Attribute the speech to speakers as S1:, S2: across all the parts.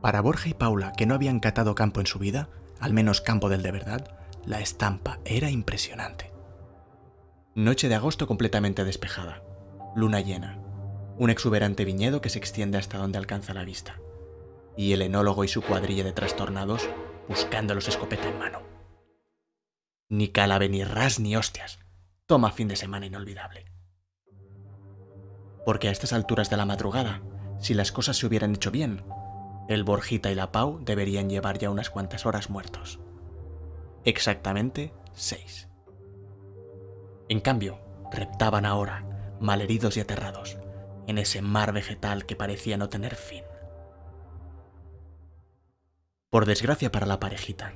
S1: Para Borja y Paula, que no habían catado campo en su vida, al menos campo del de verdad, la estampa era impresionante. Noche de agosto completamente despejada, luna llena, un exuberante viñedo que se extiende hasta donde alcanza la vista, y el enólogo y su cuadrilla de trastornados buscándolos escopeta en mano. Ni calabe, ni ras, ni hostias. Toma fin de semana inolvidable. Porque a estas alturas de la madrugada, si las cosas se hubieran hecho bien, el Borjita y la Pau deberían llevar ya unas cuantas horas muertos. Exactamente seis. En cambio, reptaban ahora, malheridos y aterrados, en ese mar vegetal que parecía no tener fin. Por desgracia para la parejita,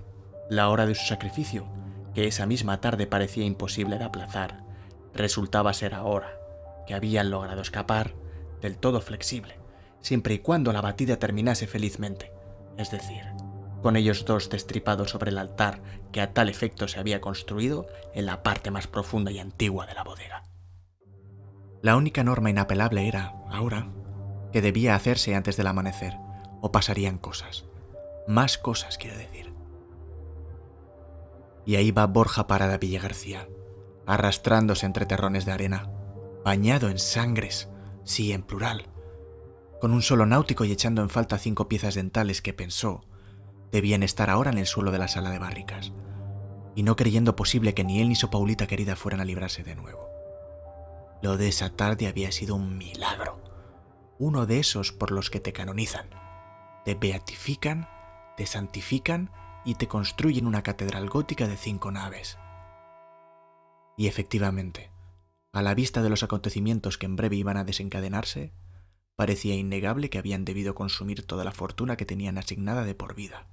S1: la hora de su sacrificio, que esa misma tarde parecía imposible de aplazar, resultaba ser ahora que habían logrado escapar del todo flexible, siempre y cuando la batida terminase felizmente, es decir, con ellos dos destripados sobre el altar que a tal efecto se había construido en la parte más profunda y antigua de la bodega. La única norma inapelable era, ahora, que debía hacerse antes del amanecer, o pasarían cosas. Más cosas, quiero decir. Y ahí va Borja Parada García, arrastrándose entre terrones de arena, bañado en sangres, sí, en plural, con un solo náutico y echando en falta cinco piezas dentales que pensó debían estar ahora en el suelo de la sala de barricas, y no creyendo posible que ni él ni su Paulita querida fueran a librarse de nuevo. Lo de esa tarde había sido un milagro. Uno de esos por los que te canonizan. Te beatifican, te santifican y te construyen una catedral gótica de cinco naves. Y efectivamente, a la vista de los acontecimientos que en breve iban a desencadenarse, parecía innegable que habían debido consumir toda la fortuna que tenían asignada de por vida.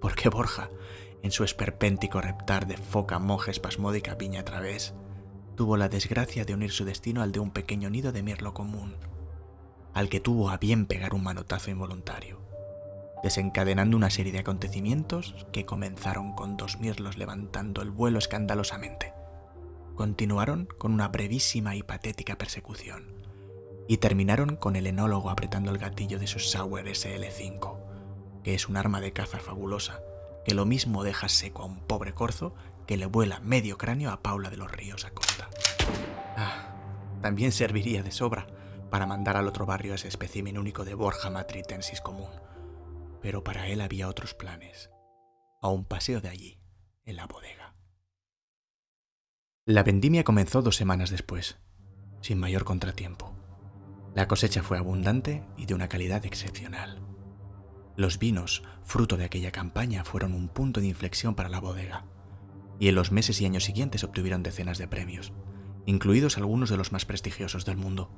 S1: Porque Borja, en su esperpéntico reptar de foca monje espasmódica piña a través, tuvo la desgracia de unir su destino al de un pequeño nido de mirlo común, al que tuvo a bien pegar un manotazo involuntario, desencadenando una serie de acontecimientos que comenzaron con dos mirlos levantando el vuelo escandalosamente. Continuaron con una brevísima y patética persecución, y terminaron con el enólogo apretando el gatillo de su Sauer SL5, que es un arma de caza fabulosa, que lo mismo deja seco a un pobre corzo que le vuela medio cráneo a Paula de los Ríos Acosta. Ah, también serviría de sobra para mandar al otro barrio ese espécimen único de Borja matritensis común. Pero para él había otros planes. A un paseo de allí, en la bodega. La vendimia comenzó dos semanas después, sin mayor contratiempo. La cosecha fue abundante y de una calidad excepcional. Los vinos, fruto de aquella campaña, fueron un punto de inflexión para la bodega y en los meses y años siguientes obtuvieron decenas de premios, incluidos algunos de los más prestigiosos del mundo.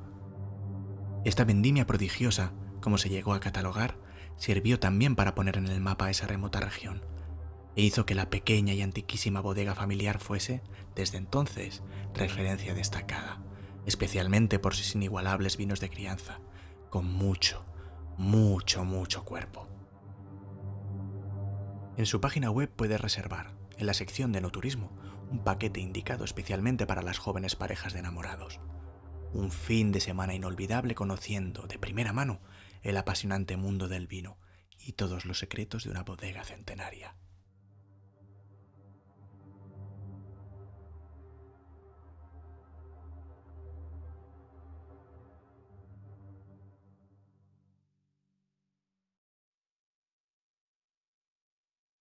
S1: Esta vendimia prodigiosa, como se llegó a catalogar, sirvió también para poner en el mapa esa remota región, e hizo que la pequeña y antiquísima bodega familiar fuese, desde entonces, referencia destacada, especialmente por sus inigualables vinos de crianza, con mucho, mucho, mucho cuerpo. En su página web puedes reservar, en la sección de no turismo, un paquete indicado especialmente para las jóvenes parejas de enamorados. Un fin de semana inolvidable conociendo de primera mano el apasionante mundo del vino y todos los secretos de una bodega centenaria.